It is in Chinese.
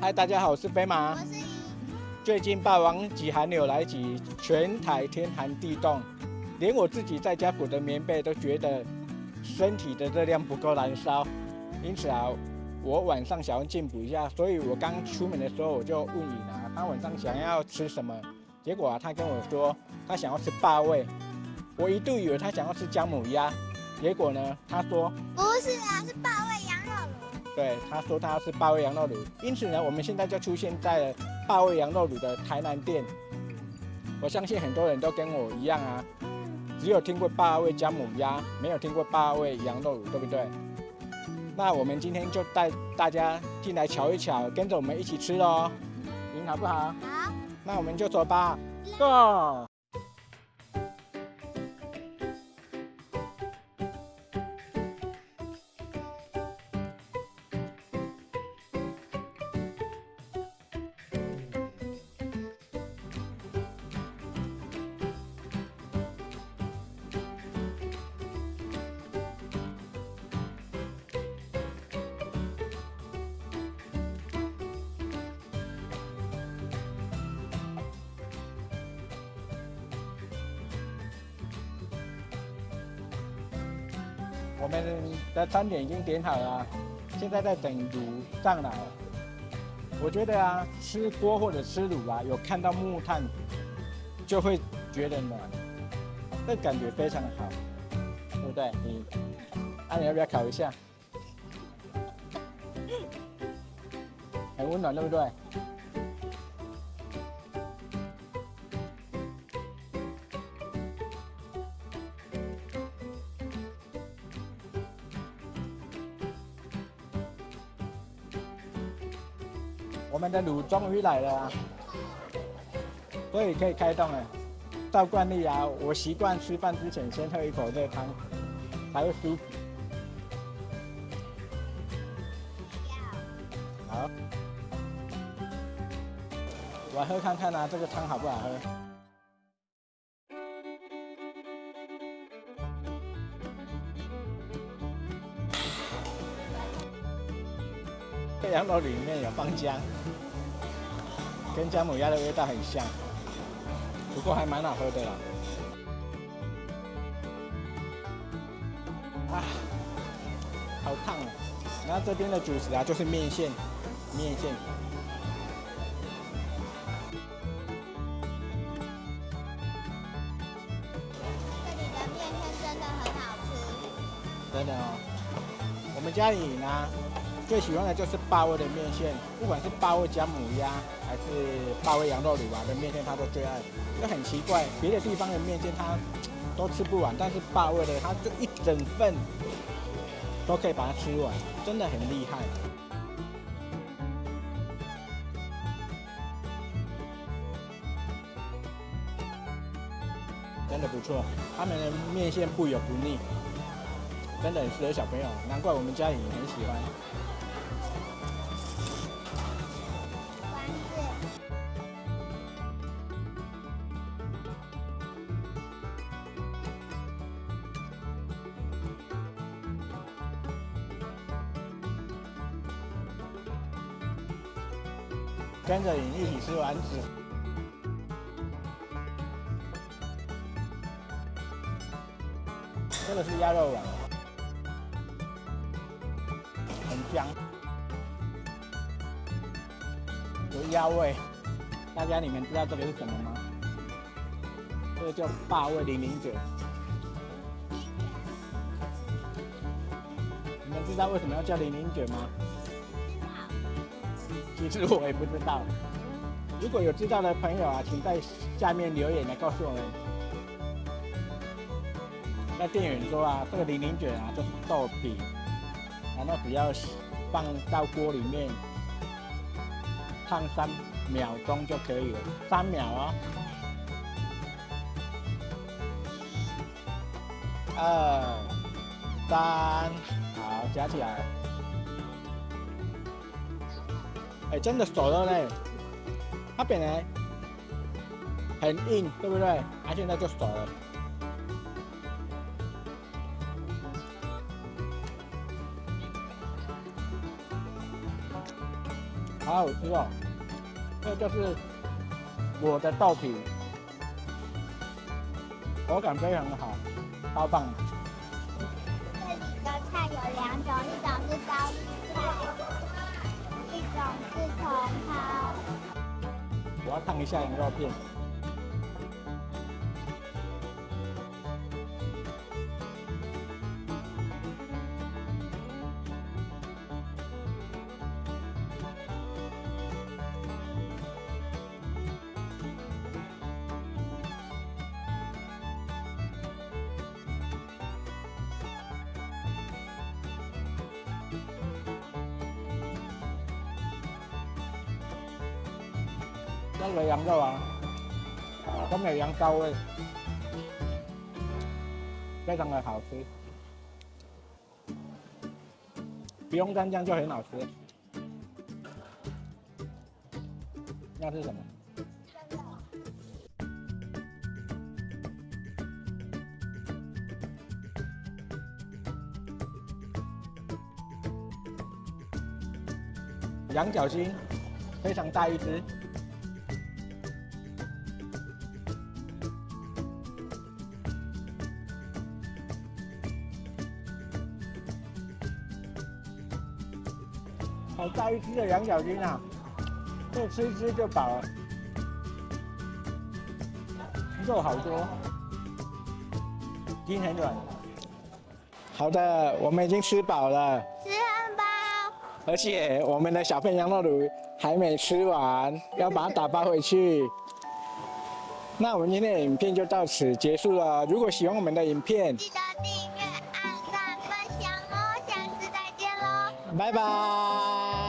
嗨，大家好，我是飞马。我是，最近霸王级寒流来袭，全台天寒地冻，连我自己在家裹的棉被都觉得身体的热量不够燃烧。因此啊，我晚上想要进补一下，所以我刚出门的时候我就问你啊，他晚上想要吃什么？结果啊，他跟我说他想要吃霸味，我一度以为他想要吃姜母鸭，结果呢，他说不是啊，是霸味羊肉炉。对，他说他要吃霸味羊肉卤，因此呢，我们现在就出现在了八味羊肉卤的台南店。我相信很多人都跟我一样啊，只有听过八味姜母鸭，没有听过八味羊肉卤，对不对？那我们今天就带大家进来瞧一瞧，跟着我们一起吃喽，您好不好？好，那我们就走吧，Go！我们的餐点已经点好了，现在在等卤上来。我觉得啊，吃锅或者吃卤啊，有看到木炭就会觉得暖，这感觉非常的好，对不对？你，啊，你要不要烤一下？很温暖，对不对？我们的卤终于来了啊，所以可以开动了。照惯例啊，我习惯吃饭之前先喝一口热汤，才会舒服。好，我喝看看啊，这个汤好不好喝？这羊肉里面有放姜，跟姜母鸭的味道很像，不过还蛮好喝的啦。啊，好烫哦！然后这边的主食啊，就是面线，面线。这里的面线真的很好吃。真的哦，我们家里呢最喜欢的就是霸味的面线，不管是霸味姜母鸭还是霸味羊肉卤啊的面线，他都最爱。就很奇怪，别的地方的面线他都吃不完，但是霸味的他就一整份都可以把它吃完，真的很厉害。真的不错，他们的面线不油不腻。真的很适合小朋友，难怪我们家里也很喜欢。跟着你一起吃丸子。这个是鸭肉丸，很香，有鸭味。大家你们知道这个是什么吗？这个叫霸味零零卷。你们知道为什么要叫零零卷吗？其实我也不知道。如果有知道的朋友啊，请在下面留言来告诉我们。那店员说啊，这个零零卷啊就是豆皮，然后只要放到锅里面烫三秒钟就可以了，三秒哦。二三，好，夹起来。哎，真的熟了嘞！它本来很硬，对不对？它现在就熟了。好好吃哦。这就是我的豆皮，口感非常的好，超棒。这里的菜有两种，一种是茼蒿。我要烫一下羊肉片。那个羊肉啊，都没有羊骚味，非常的好吃，不用蘸酱就很好吃。那是什么？羊角心，非常大一只。好大一只的羊角筋啊！这吃一吃就饱了，肉好多，筋很软。好的，我们已经吃饱了，吃汉堡。而且我们的小片羊肉卤还没吃完，要把它打包回去。那我们今天的影片就到此结束了。如果喜欢我们的影片，记得订バイバーイ。